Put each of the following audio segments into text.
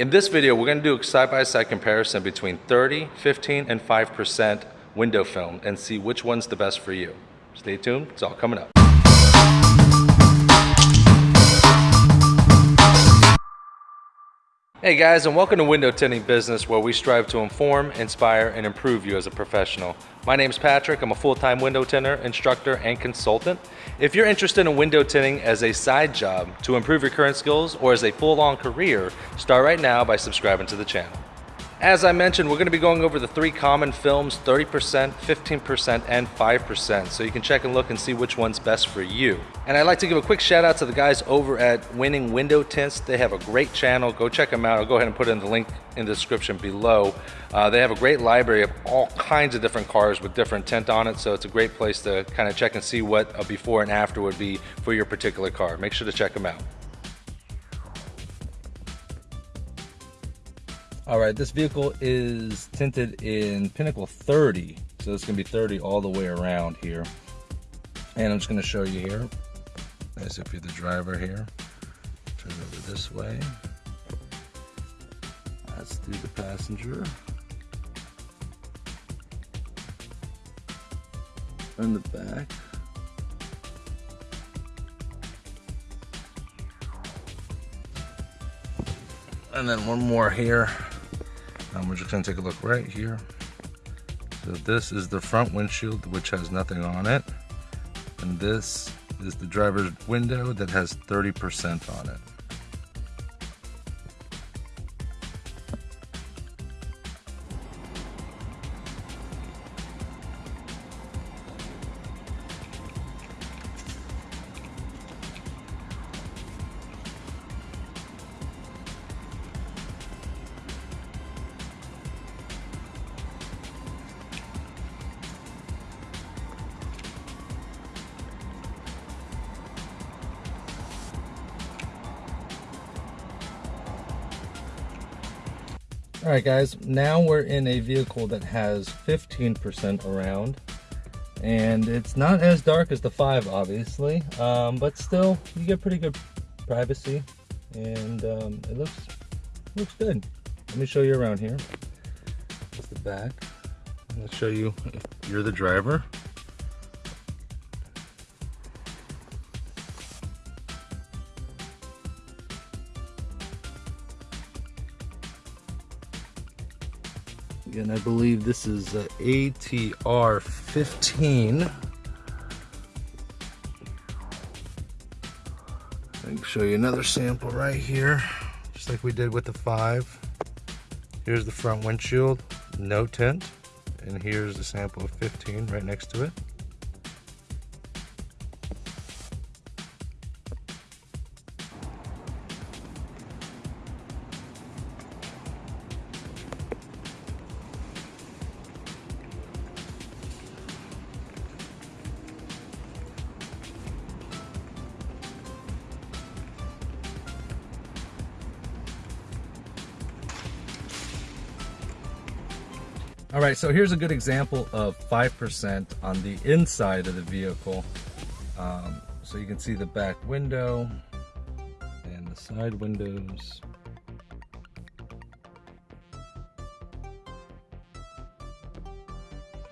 In this video, we're gonna do a side-by-side comparison between 30, 15, and 5% window film and see which one's the best for you. Stay tuned, it's all coming up. Hey guys, and welcome to Window Tinting Business, where we strive to inform, inspire, and improve you as a professional. My name is Patrick. I'm a full-time window tinter, instructor, and consultant. If you're interested in window tinting as a side job to improve your current skills or as a full-on career, start right now by subscribing to the channel. As I mentioned, we're going to be going over the three common films, 30%, 15%, and 5%, so you can check and look and see which one's best for you. And I'd like to give a quick shout out to the guys over at Winning Window Tints. They have a great channel. Go check them out. I'll go ahead and put in the link in the description below. Uh, they have a great library of all kinds of different cars with different tint on it, so it's a great place to kind of check and see what a before and after would be for your particular car. Make sure to check them out. All right, this vehicle is tinted in Pinnacle 30. So it's gonna be 30 all the way around here. And I'm just gonna show you here, as if you're the driver here. Turn over this way. That's through the passenger. In the back. And then one more here. Um, we're just gonna take a look right here. So this is the front windshield, which has nothing on it. And this is the driver's window that has 30% on it. All right, guys, now we're in a vehicle that has 15% around. And it's not as dark as the 5, obviously, um, but still, you get pretty good privacy. And um, it looks, looks good. Let me show you around here. The back. I'll show you if you're the driver. And I believe this is a ATR 15. I can show you another sample right here, just like we did with the 5. Here's the front windshield, no tint. And here's the sample of 15 right next to it. All right, so here's a good example of 5% on the inside of the vehicle. Um, so you can see the back window and the side windows.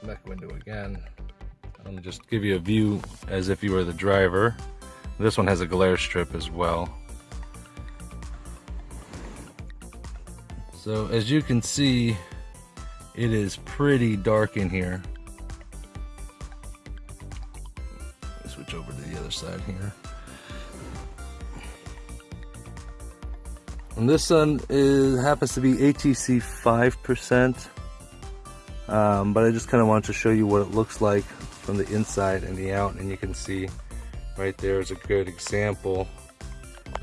Back window again. I'm just give you a view as if you were the driver. This one has a glare strip as well. So as you can see, it is pretty dark in here. Switch over to the other side here. And this one is happens to be ATC 5%. Um, but I just kind of want to show you what it looks like from the inside and the out. And you can see right there is a good example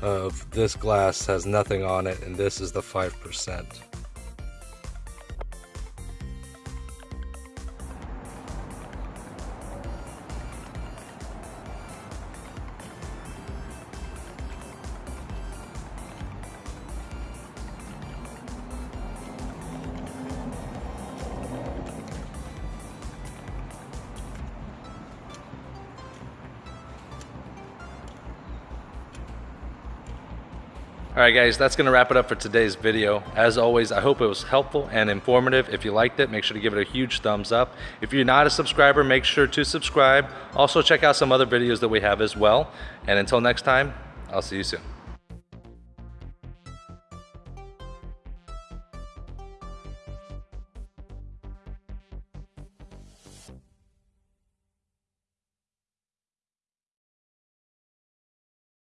of this glass has nothing on it and this is the 5%. All right guys, that's gonna wrap it up for today's video. As always, I hope it was helpful and informative. If you liked it, make sure to give it a huge thumbs up. If you're not a subscriber, make sure to subscribe. Also check out some other videos that we have as well. And until next time, I'll see you soon.